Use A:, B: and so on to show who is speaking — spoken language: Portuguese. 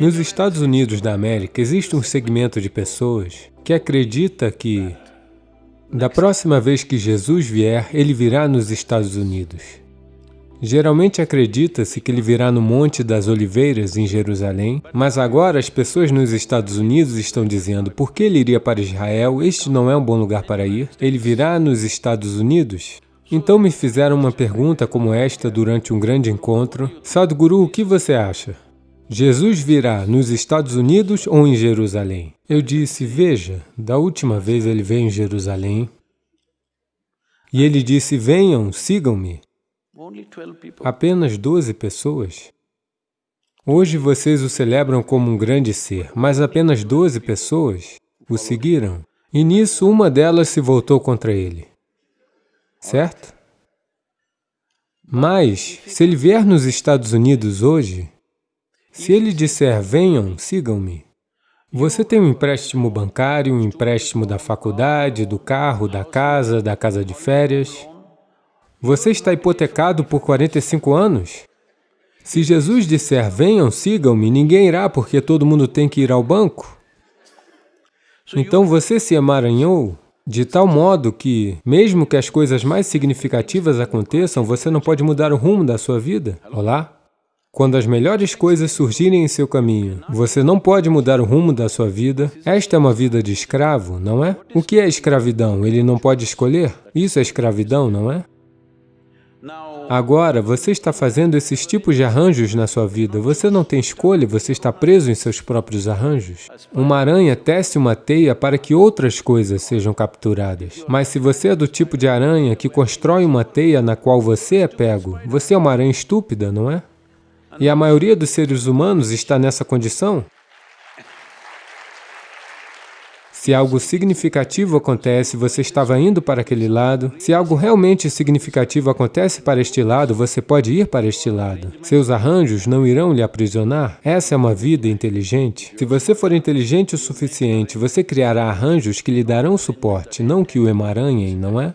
A: Nos Estados Unidos da América, existe um segmento de pessoas que acredita que da próxima vez que Jesus vier, ele virá nos Estados Unidos. Geralmente acredita-se que ele virá no Monte das Oliveiras, em Jerusalém, mas agora as pessoas nos Estados Unidos estão dizendo por que ele iria para Israel, este não é um bom lugar para ir, ele virá nos Estados Unidos? Então me fizeram uma pergunta como esta durante um grande encontro, Sadhguru, o que você acha? Jesus virá nos Estados Unidos ou em Jerusalém? Eu disse, veja, da última vez ele veio em Jerusalém, e ele disse, venham, sigam-me. Apenas 12 pessoas. Hoje vocês o celebram como um grande ser, mas apenas 12 pessoas o seguiram. E nisso, uma delas se voltou contra ele. Certo? Mas, se ele vier nos Estados Unidos hoje, se ele disser, venham, sigam-me, você tem um empréstimo bancário, um empréstimo da faculdade, do carro, da casa, da casa de férias. Você está hipotecado por 45 anos? Se Jesus disser, venham, sigam-me, ninguém irá porque todo mundo tem que ir ao banco. Então você se emaranhou de tal modo que, mesmo que as coisas mais significativas aconteçam, você não pode mudar o rumo da sua vida. Olá? Quando as melhores coisas surgirem em seu caminho, você não pode mudar o rumo da sua vida. Esta é uma vida de escravo, não é? O que é escravidão? Ele não pode escolher? Isso é escravidão, não é? Agora, você está fazendo esses tipos de arranjos na sua vida. Você não tem escolha, você está preso em seus próprios arranjos. Uma aranha tece uma teia para que outras coisas sejam capturadas. Mas se você é do tipo de aranha que constrói uma teia na qual você é pego, você é uma aranha estúpida, não é? E a maioria dos seres humanos está nessa condição? Se algo significativo acontece, você estava indo para aquele lado. Se algo realmente significativo acontece para este lado, você pode ir para este lado. Seus arranjos não irão lhe aprisionar. Essa é uma vida inteligente. Se você for inteligente o suficiente, você criará arranjos que lhe darão suporte, não que o emaranhem, não é?